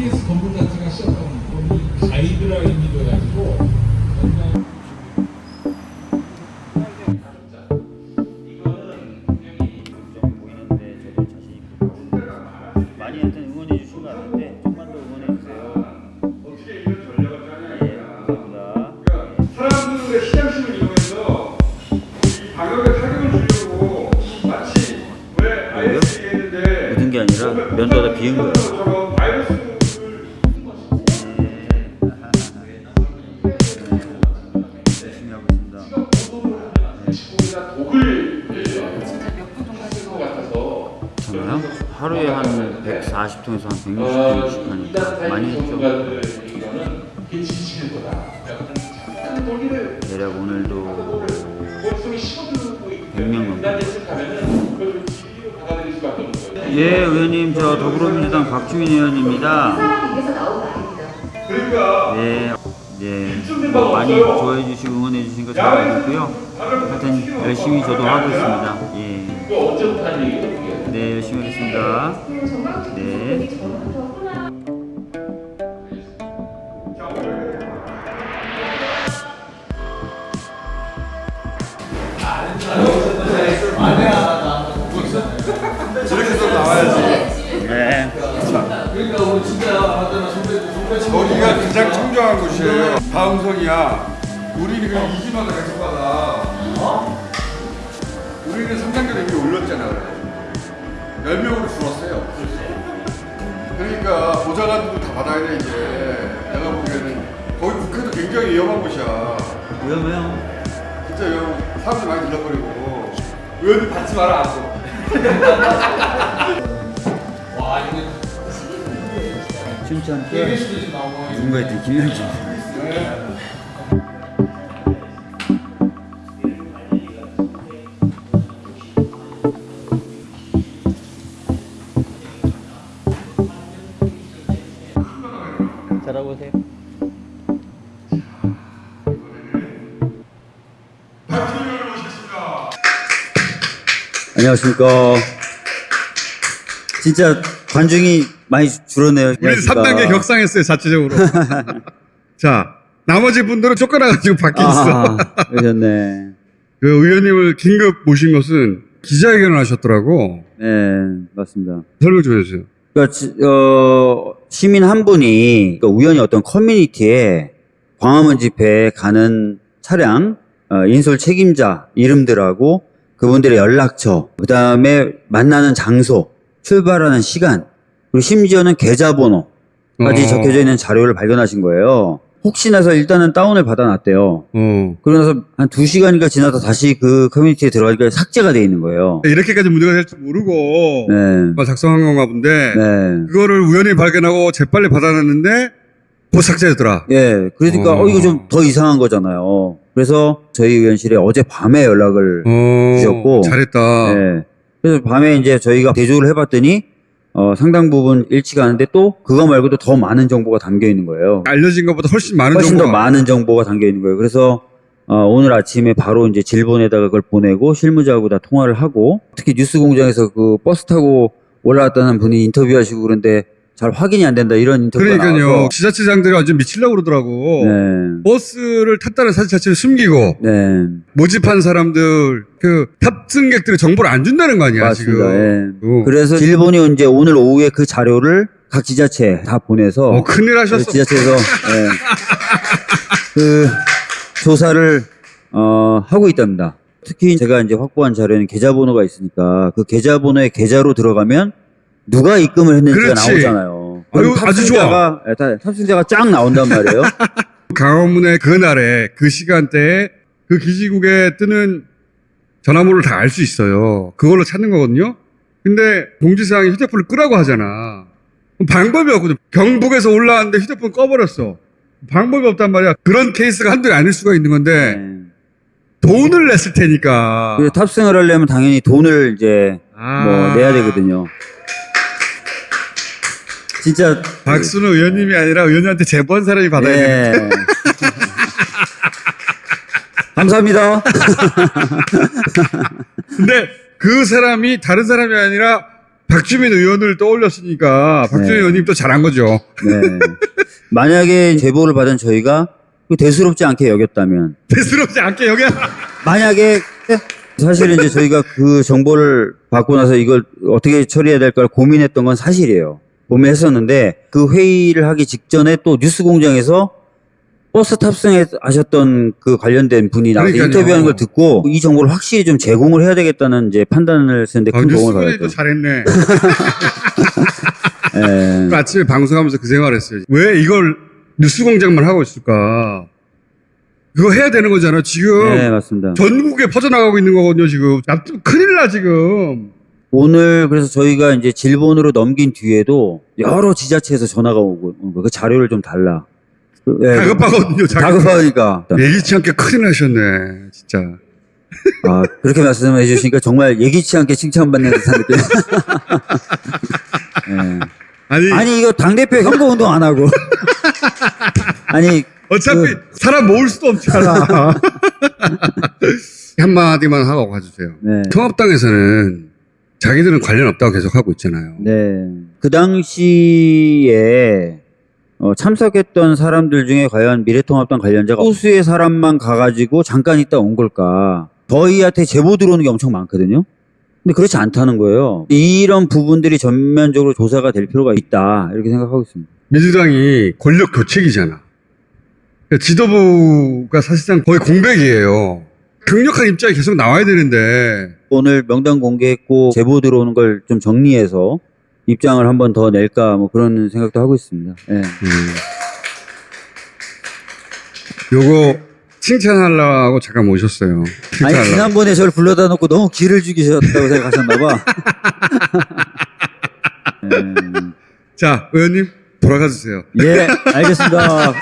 TBS 건물 자체가 시작한 건물 가이드라인이 돼가지고 굉장히 보이는데 저도 자신 있고 많이 하여튼 응원해 주신 것 같은데 좀만 더 응원해 주세요. 예, 감사합니다. 사람들의 시장심을 이용해서 이 방역에 타격을 주려고 마치 왜 IS 얘기했는데 묻은 게 아니라 면도하다 비은 거예요. 저요? 하루에 한 140통에서 한 160통씩 하니까 많이 했죠. 대략 오늘도 100명 넘게. 예, 의원님 저 더불어민주당 박주민 의원입니다. 그러니까 예, 예, 뭐 많이 좋아해 주시고 응원해 주신 거 잘 알고 있고요. 하여튼 열심히 저도 하고 있습니다. 예. 네, 열심히 하겠습니다. 네. 저기가 가장 청정한 곳이에요. 다음성이야. 우리는 그냥 이지마다 계속 받아. 우리는 성장률 이미 올렸잖아. 그래. 10명으로 줄었어요. 그러니까 보좌관들도 다 받아야 돼 이제. 내가 보기에는 거기 국회도 굉장히 위험한 곳이야. 위험해요. 진짜 위험. 사람들 많이 들러버리고 의원들 받지 마라 앞으로. 춘천 때 누군가 했더니 김현진. 오세요. 안녕하십니까. 진짜 관중이 많이 줄었네요. 우리 안녕하십니까. 3단계 격상했어요 자체적으로. 자 나머지 분들은 쫓겨나가지고 밖에 있어. 아하, 그러셨네. 그 의원님을 긴급 모신 것은 기자회견을 하셨더라고. 네, 맞습니다. 설명 좀 해주세요. 그러니까 지- 어, 시민 한 분이 그러니까 우연히 어떤 커뮤니티에 광화문 집회에 가는 차량 어, 인솔 책임자 이름들하고 그분들의 연락처, 그 다음에 만나는 장소, 출발하는 시간, 그리고 심지어는 계좌번호까지 어. 적혀져 있는 자료를 발견하신 거예요. 혹시나 해서 일단은 다운을 받아놨대요. 어. 그러고 나서 한 두 시간인가 지나서 다시 그 커뮤니티에 들어가니까 삭제가 돼 있는 거예요. 이렇게까지 문제가 될 줄 모르고 네. 막 작성한 건가 본데 네. 그거를 우연히 발견하고 재빨리 받아놨는데 곧 삭제되더라. 예, 그러니까 어. 어, 이거 좀 더 이상한 거잖아요. 그래서 저희 의원실에 어제 밤에 연락을 어, 주셨고. 잘했다. 예. 그래서 밤에 이제 저희가 대조를 해봤더니 어, 상당 부분 일치가 하는데 또 그거 말고도 더 많은 정보가 담겨 있는 거예요. 알려진 것보다 훨씬 많은 훨씬 더 정보가 많은 정보가 담겨 있는 거예요. 그래서 어, 오늘 아침에 바로 이제 질본에다가 그걸 보내고 실무자하고 다 통화를 하고 특히 뉴스 공장에서 그 버스 타고 올라왔다는 분이 인터뷰하시고 그런데 잘 확인이 안 된다 이런 인터뷰가 그러니까요. 나와서 지자체장들이 완전 미치려고 그러더라고. 네. 버스를 탔다는 사실 자체를 숨기고 네. 모집한 사람들 그 탑승객들이 정보를 안 준다는 거 아니야 맞습니다. 지금. 예. 어. 그래서 일본이 이제 오늘 오후에 그 자료를 각 지자체 다 보내서 어, 큰일 하셨어. 그 지자체에서 예, 그 조사를 어, 하고 있답니다. 특히 제가 이제 확보한 자료에는 계좌번호가 있으니까 그 계좌번호에 계좌로 들어가면 누가 입금을 했는지가 그렇지. 나오잖아요. 아유, 아주 탑승자가, 예, 다- 탑승자가 쫙 나온단 말이에요. 강원문의 그날에 그 시간대에 그 기지국에 뜨는 전화번호를 다 알 수 있어요. 그걸로 찾는 거거든요. 근데 공지사항이 휴대폰을 끄라고 하잖아. 방법이 없거든. 경북에서 올라왔는데 휴대폰 꺼버렸어. 방법이 없단 말이야. 그런 케이스가 개 아닐 수가 있는 건데 네. 돈을 냈을 테니까. 탑승을 하려면 당연히 돈을 이제 아. 뭐 내야 되거든요. 진짜 박수는 의원님이 아니라 의원님한테 제보한 사람이 받아야 돼. 네. 감사합니다. 근데 그 사람이 다른 사람이 아니라 박주민 의원을 떠올렸으니까 박주민 네. 의원님 또 잘한 거죠. 네. 만약에 제보를 받은 저희가 그 대수롭지 않게 여겼다면 대수롭지 않게 여기 만약에 사실은 이제 저희가 그 정보를 받고 나서 이걸 어떻게 처리해야 될까를 고민했던 건 사실이에요. 고민했었는데 그 회의를 하기 직전에 또 뉴스 공장에서 버스 탑승하셨던 그 관련된 분이 나와서 그러니까요. 인터뷰하는 걸 듣고 이 정보를 확실히 좀 제공을 해야 되겠다는 이제 판단을 했는데 아, 큰 도움을 뉴스분이 또 받았죠. 잘했네. 예. 그 아침에 방송하면서 그 생각을 했어요. 왜 이걸 뉴스 공장만 하고 있을까? 그거 해야 되는 거잖아. 지금 네, 맞습니다. 전국에 퍼져나가고 있는 거거든요. 지금 납- 큰일 나 지금. 오늘 그래서 저희가 이제 질본으로 넘긴 뒤에도 여러 지자체에서 전화가 오고 온 거예요. 그 자료를 좀 달라. 그, 예, 다급하거든요. 다급하니까. 예기치 않게 큰일 나셨네. 진짜. 아, 그렇게 말씀해 주시니까 정말 예기치 않게 칭찬받는 듯한 느낌. 예. 아니, 아니, 이거 당 대표 선거 운동 안 하고. 아니, 어차피 그- 사람 모을 수도 없잖아. 한마디만 하고 가주세요. 네. 통합당에서는 자기들은 관련 없다고 계속 하고 있잖아요. 네. 그 당시에 어, 참석했던 사람들 중에 과연 미래통합당 관련자가 소수의 사람만 가가지고 잠깐 있다 온 걸까? 저희한테 제보 들어오는 게 엄청 많거든요. 근데 그렇지 않다는 거예요. 이런 부분들이 전면적으로 조사가 될 필요가 있다. 이렇게 생각하고 있습니다. 민주당이 권력 교체기잖아. 그러니까 지도부가 사실상 거의 공백이에요. 강력한 입장이 계속 나와야 되는데 오늘 명단 공개했고 제보 들어오는 걸 좀 정리해서 입장을 한 번 더 낼까 뭐 그런 생각도 하고 있습니다. 예. 음. 요거 칭찬하려고 잠깐 모셨어요. 아니 칭찬하려고. 지난번에 저를 불러다 놓고 너무 기를 죽이셨다고 생각하셨나 봐. 음, 자, 의원님 돌아가 주세요. 예, 알겠습니다.